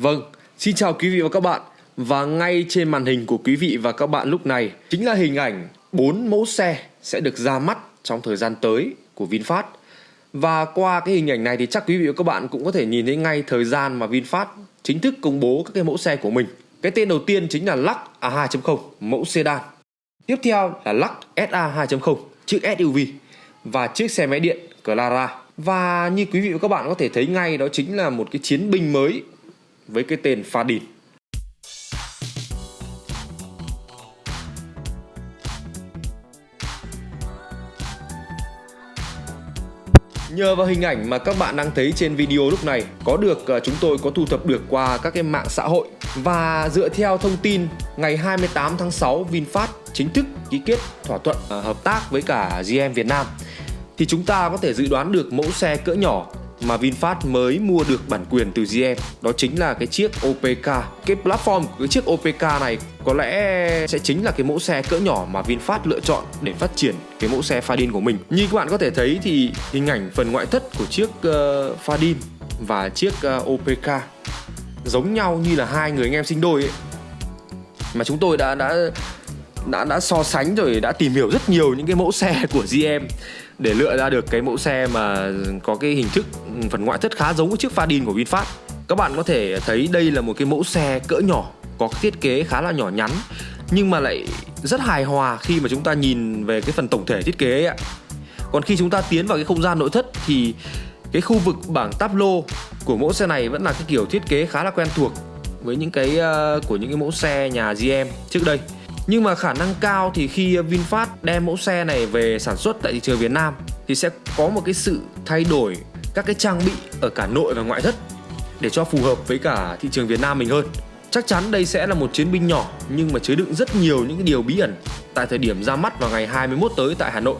Vâng, xin chào quý vị và các bạn. Và ngay trên màn hình của quý vị và các bạn lúc này chính là hình ảnh 4 mẫu xe sẽ được ra mắt trong thời gian tới của VinFast. Và qua cái hình ảnh này thì chắc quý vị và các bạn cũng có thể nhìn thấy ngay thời gian mà VinFast chính thức công bố các cái mẫu xe của mình. Cái tên đầu tiên chính là Lux A2.0, mẫu sedan. Tiếp theo là Lux SA 2.0, chiếc SUV và chiếc xe máy điện Clara. Và như quý vị và các bạn có thể thấy ngay đó chính là một cái chiến binh mới với cái tên Fadin. Nhờ vào hình ảnh mà các bạn đang thấy trên video lúc này, có được ờ, chúng tôi có thu thập được qua các cái mạng xã hội và dựa theo thông tin, ngày 28 tháng 6 VinFast chính thức ký kết thỏa thuận ờ, hợp tác với cả GM Việt Nam thì chúng ta có thể dự đoán được mẫu xe cỡ nhỏ mà VinFast mới mua được bản quyền từ GM đó chính là cái chiếc OPK cái platform của cái chiếc OPK này có lẽ sẽ chính là cái mẫu xe cỡ nhỏ mà VinFast lựa chọn để phát triển cái mẫu xe Fadin của mình. Như các bạn có thể thấy thì hình ảnh phần ngoại thất của chiếc uh, Fadin và chiếc ờ, uh, OPK giống nhau như là hai người anh em sinh đôi ấy. Mà chúng tôi đã đã đã đã so sánh rồi đã tìm hiểu rất nhiều những cái mẫu xe của GM để lựa ra được cái mẫu xe mà có cái hình thức ừ, phần ngoại thất khá giống với chiếc Fadin của VinFast. Các bạn có thể thấy đây là một cái mẫu xe cỡ nhỏ có thiết kế khá là nhỏ nhắn nhưng mà lại rất hài hòa khi mà chúng ta nhìn về cái phần tổng thể thiết kế ấy ạ. Còn khi chúng ta tiến vào cái không gian nội thất thì cái khu vực bảng táp lô của mẫu xe này vẫn là cái kiểu thiết kế khá là quen thuộc với những cái uh, của những cái mẫu xe nhà GM trước đây nhưng mà khả năng cao thì khi VinFast đem mẫu xe này về sản xuất tại thị trường Việt Nam thì sẽ có một cái sự thay đổi các cái trang bị ở cả nội và ngoại thất để cho phù hợp với cả thị trường Việt Nam mình hơn. Chắc chắn đây sẽ là một chiến binh nhỏ nhưng mà chứa đựng rất nhiều những cái điều bí ẩn tại thời điểm ra mắt vào ngày 21 tới tại Hà Nội.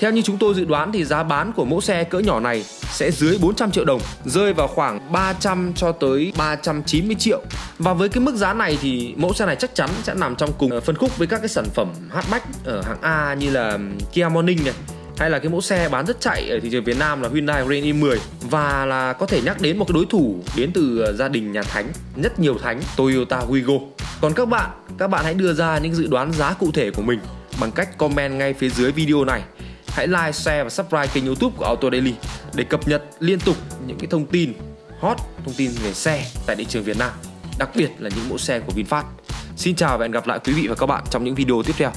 Theo như chúng tôi dự đoán thì giá bán của mẫu xe cỡ nhỏ này sẽ dưới 400 triệu đồng, rơi vào khoảng 300 cho tới 390 triệu. Và với cái mức giá này thì mẫu xe này chắc chắn sẽ nằm trong cùng ờ, phân khúc với các cái sản phẩm hatchback ở hạng A như là Kia Morning này, hay là cái mẫu xe bán rất chạy ở thị trường Việt Nam là Hyundai Grand i10 và là có thể nhắc đến một cái đối thủ đến từ ờ, gia đình nhà Thánh, rất nhiều Thánh Toyota Wigo. Còn các bạn, các bạn hãy đưa ra những dự đoán giá cụ thể của mình bằng cách comment ngay phía dưới video này hãy like, share và subscribe kênh youtube của Auto Daily để cập nhật liên tục những cái thông tin hot, thông tin về xe tại thị trường Việt Nam, đặc biệt là những mẫu xe của VinFast. Xin chào và hẹn gặp lại quý vị và các bạn trong những video tiếp theo.